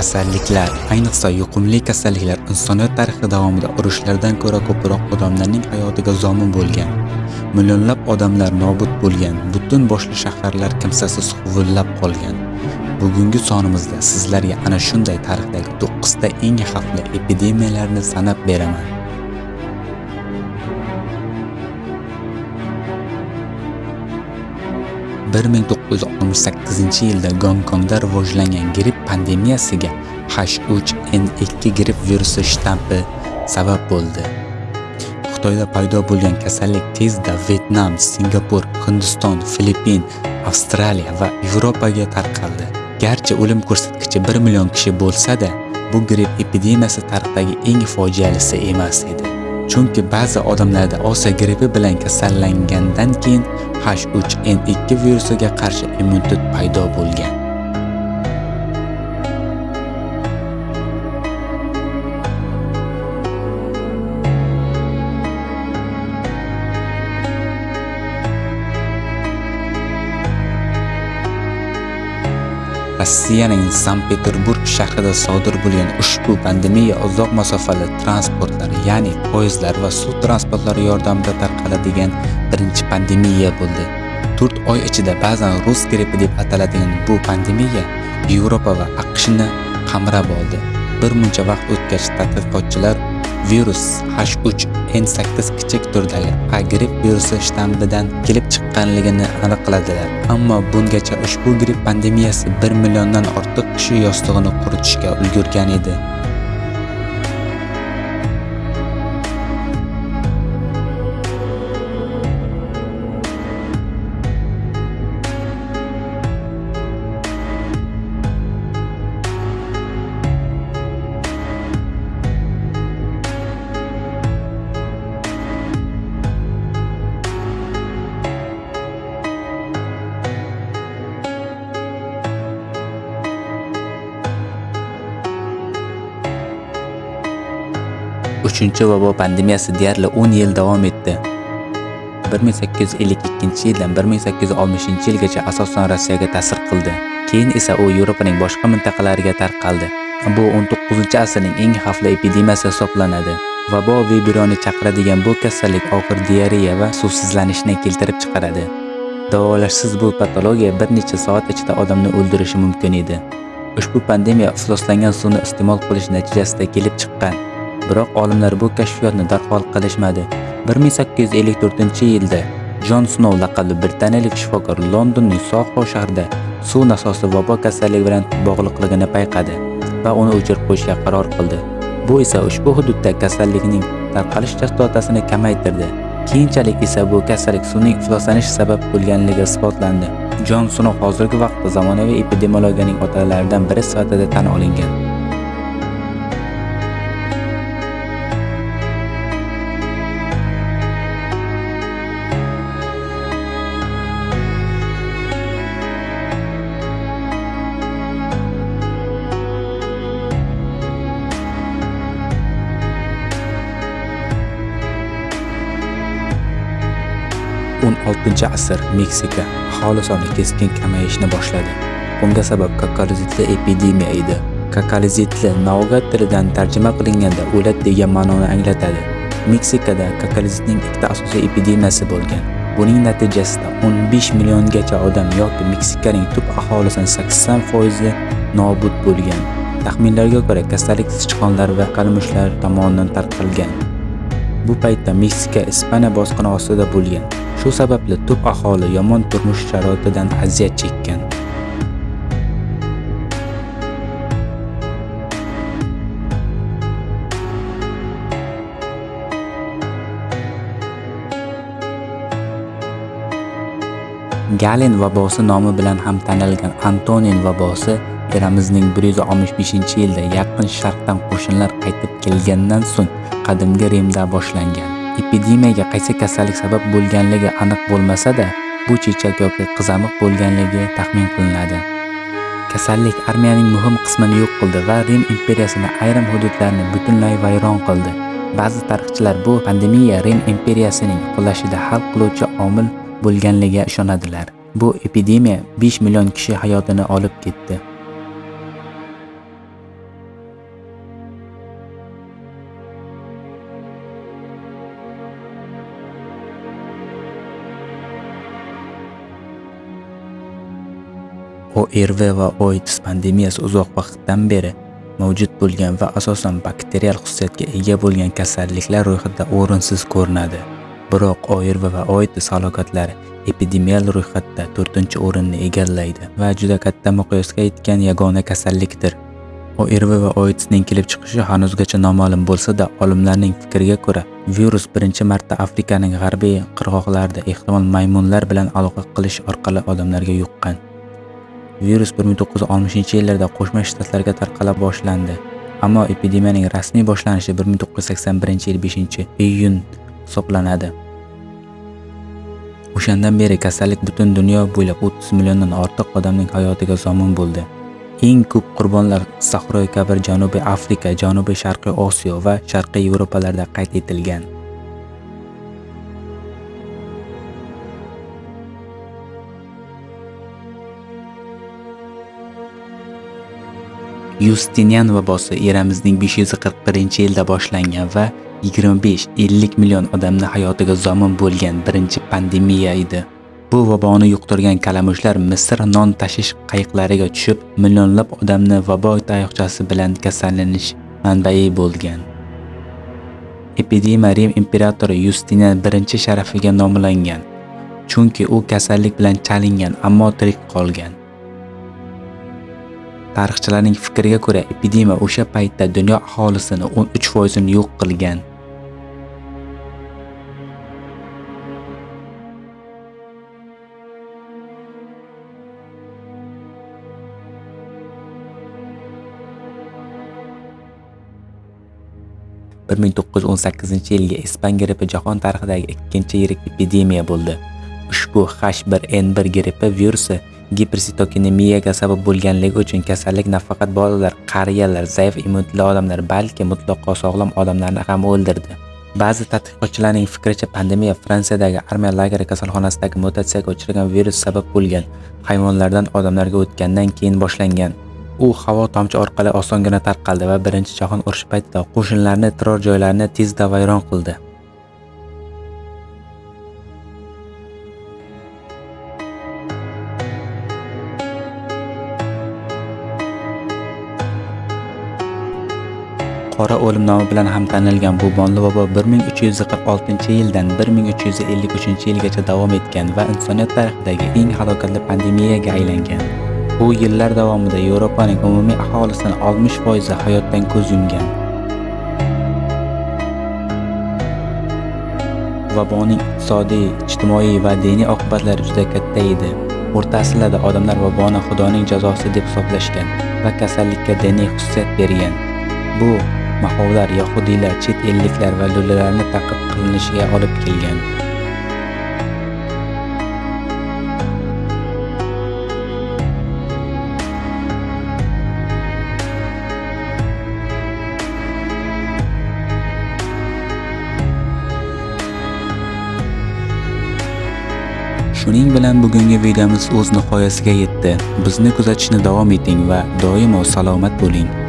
Kasalliklar, ayniqsa yuqumli kasalliklar insoniyat tarixi davomida urushlardan ko'ra ko'proq odamlarning hayotiga zomin bo'lgan. Millionlab odamlar nobud bo'lgan, butun boshli shaharlar kimsasiz huvullab qolgan. Bugungi sonimizda sizlarga ana shunday tarixdagi 9 ta eng xavfli epidemiyalarni sanab beraman. bir ming to'qqiz yuz oltmish sakkizinchi yilda Gonkongda rivojlangan gripp pandemiyasiga H3N2 gripp virusi shtampi sabab bo'ldi. Xitoyda paydo bo'lgan kasallik tezda Vyetnam, Singapur, Hindiston, Filippin, Avstraliya va Yevropaga tarqaldi. Garchi o'lim ko'rsatkichi 1 million kishi bo'lsa-da, bu gripp epidemiyasi tarixdagi eng fojialisi emas edi. Chunki ba'zi odamlarda Osiyo grippi bilan kasallangandan keyin H3N2 virusiga qarshi immunitet paydo bo'lgan. Rossiyaning Sankt-Peterburg shahrida sodir bo'lgan ushbu pandemiya uzoq masofali transportlar, ya'ni poyezdlar va suv transportlari yordamida tarqaladigan birinchi pandemiya bo'ldi. 4 oy ichida ba'zan rus grippi deb ataladigan bu pandemiya Yevropa va AQShni qamrab oldi. Bir muncha vaqt o'tgach, tadqiqotchilar virus H3N8 kichik turdagi A gripp virusi shtammidan kelib chiqqanligini aniqladilar. Ammo bungacha ushbu gripp pandemiyasi 1 milliondan ortiq kishi yostig'ini quritishga ulgurgan edi. Uchinchi vabo pandemiyasi deyarli 10 yil davom etdi. 1852-yildan 1860-yilgacha asosan Rossiyaga ta'sir qildi. Keyin esa u Yevropaning boshqa mintaqalariga tarqaldi. Bu 19-asrning eng xavfli epidemiyasi hisoblanadi. Vabo vibironi chaqiradigan bu kasallik og'ir diareya va suvsizlanishni keltirib chiqaradi. Davolashsiz bu patologiya bir necha soat ichida odamni o'ldirishi mumkin edi. Ushbu pandemiya ifloslangan suvni iste'mol qilish natijasida kelib chiqqan. Biroq olimlar bu kashfiyotni darhol qilishmadi. 1854-yilda Jon Snow laqabli britaniyalik shifokor Londonning Soho shahrida suv nasosi vabo kasalligi bilan bog'liqligini payqadi va uni o'chirib qo'yishga qaror qildi. Bu esa ushbu hududda kasallikning tarqalish chastotasini kamaytirdi. Keyinchalik esa bu kasallik suvning ifloslanishi sabab bo'lganligi isbotlandi. Jon Snow hozirgi vaqtda zamonaviy epidemiologiyaning otalaridan biri sifatida tan olingan. 16-asr Meksika aholi soni keskin kamayishni boshladi. Bunga sabab kakalizitli epidemiya edi. Kakalizitli naugat tilidan tarjima qilinganda o'lat degan ma'noni anglatadi. Meksikada kakalizitning ikkita asosiy epidemiyasi bo'lgan. Buning natijasida 15 milliongacha odam yoki Meksikaning tub aholisining 80% nobud bo'lgan. Taxminlarga ko'ra, kasallik sichqonlar va qalmushlar tomonidan tarqalgan. Bu paytda Meksika Ispaniya bosqini ostida bo'lgan. Shu sababli tub aholi yomon turmush sharoitidan aziyat chekkan. Galen vabosi nomi bilan ham tanilgan Antonin vabosi eramizning 165-yilda Yaqin Sharqdan qo'shinlar qaytib kelgandan so'ng qadimgi Rimda boshlangan. Epidemiyaga qaysi kasallik sabab bo'lganligi aniq bo'lmasa-da, bu chechak yoki qizamiq bo'lganligi taxmin qilinadi. Kasallik armiyaning muhim qismini yo'q qildi va Rim imperiyasini ayrim hududlarini butunlay vayron qildi. Ba'zi tarixchilar bu pandemiya Rim imperiyasining qulashida hal qiluvchi omil bo'lganligiga ishonadilar. Bu epidemiya 5 million kishi hayotini olib ketdi. ORV va AIDS pandemiyasi uzoq vaqtdan beri mavjud bo'lgan va asosan bakterial xususiyatga ega bo'lgan kasalliklar ro'yxatida o'rinsiz ko'rinadi. Biroq ORV va AIDS halokatlari epidemiyal ro'yxatda 4-o'rinni egallaydi va juda katta miqyosga yetgan yagona kasallikdir. ORV va AIDSning kelib chiqishi hanuzgacha noma'lum bo'lsa-da, olimlarning fikriga ko'ra, virus birinchi marta Afrikaning g'arbiy qirg'oqlarida ehtimol maymunlar bilan aloqa qilish orqali odamlarga yuqqan. Virus 1960-yillarda Qo'shma Shtatlarga tarqala boshlandi, ammo epidemiyaning rasmiy boshlanishi 1981-yil 5-iyun hisoblanadi. O'shandan beri kasallik butun dunyo bo'ylab 30 milliondan ortiq odamning hayotiga zomin bo'ldi. Eng ko'p qurbonlar Sahroy Kabir Janubiy Afrika, Janubiy Sharqiy Osiyo va Sharqiy Yevropalarda qayd etilgan. Yustinian vabosi eramizning 541-yilda boshlangan va 25-50 million odamni hayotiga zomin bo'lgan birinchi pandemiya edi. Bu vaboni yuqtirgan kalamushlar Misr non tashish qayiqlariga tushib, millionlab odamni vabo tayoqchasi bilan kasallanish manbai bo'lgan. Epidemiya Rim imperatori Yustinian birinchi sharafiga nomlangan, chunki u kasallik bilan chalingan, ammo tirik qolgan. Tarixchilarning fikriga ko'ra, epidemiya o'sha paytda dunyo aholisini 13% ni yo'q qilgan. bir ming to'qqiz yuz o'n sakkizinchi yilgi ispan grippi jahon tarixidagi ikkinchi yirik epidemiya bo'ldi. Ushbu H1N1 grippi virusi gipersitokinemiyaga sabab bo'lganligi uchun kasallik nafaqat bolalar, qariyalar, zaif immunitli odamlar, balki mutlaqo sog'lom odamlarni ham o'ldirdi. Ba'zi tadqiqotchilarning fikricha pandemiya Fransiyadagi armiya lageri kasalxonasidagi mutatsiyaga uchragan virus sabab bo'lgan hayvonlardan odamlarga o'tgandan keyin boshlangan. U havo tomchi orqali osongina tarqaldi va Birinchi jahon urushi paytida qo'shinlarni turar joylarini tezda vayron qildi. Qora o'lim nomi bilan ham tanilgan bu bonli bobo 1346-yildan 1353-yilgacha davom etgan va insoniyat tarixidagi eng halokatli pandemiyaga aylangan. Bu yillar davomida Yevropaning umumiy aholisining 60% hayotdan ko'z yumgan. Vaboning iqtisodiy, ijtimoiy va diniy oqibatlari juda katta edi. O'rta asrlarda odamlar vaboni xudoning jazosi deb hisoblashgan va kasallikka diniy xususiyat bergan. Bu mahovlar yahudiylar chet elliklar va lo'lilarni ta'qib qilinishiga olib kelgan Shuning bilan bugungi videomiz o'z nihoyasiga yetdi. Bizni kuzatishni davom eting va doimo salomat bo'ling.